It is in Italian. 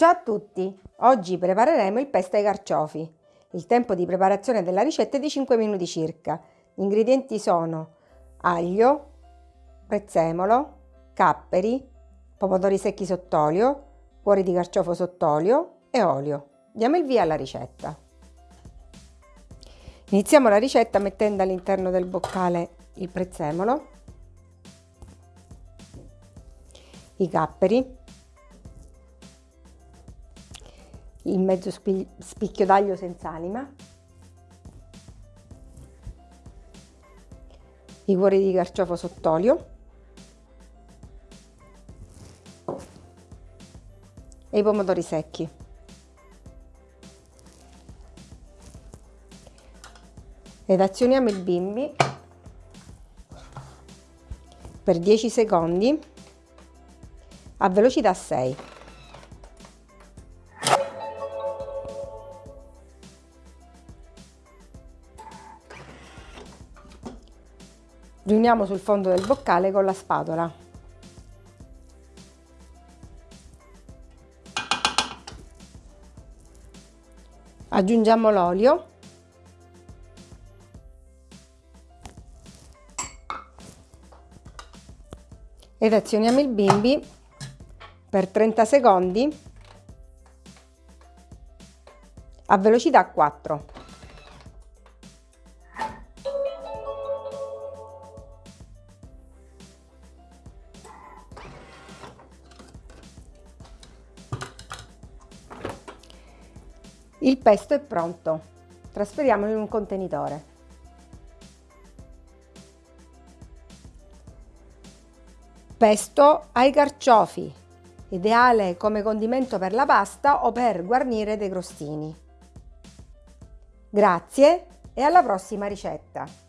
Ciao a tutti! Oggi prepareremo il pesto ai carciofi. Il tempo di preparazione della ricetta è di 5 minuti circa. Gli ingredienti sono aglio, prezzemolo, capperi, pomodori secchi sott'olio, cuori di carciofo sott'olio e olio. Diamo il via alla ricetta. Iniziamo la ricetta mettendo all'interno del boccale il prezzemolo, i capperi, il mezzo spicchio d'aglio senza anima, i cuori di carciofo sott'olio e i pomodori secchi. Ed azioniamo il bimbi per 10 secondi a velocità 6. Riuniamo sul fondo del boccale con la spatola. Aggiungiamo l'olio. Ed azioniamo il bimbi per 30 secondi a velocità 4. Il pesto è pronto. Trasferiamolo in un contenitore. Pesto ai carciofi, ideale come condimento per la pasta o per guarnire dei crostini. Grazie e alla prossima ricetta!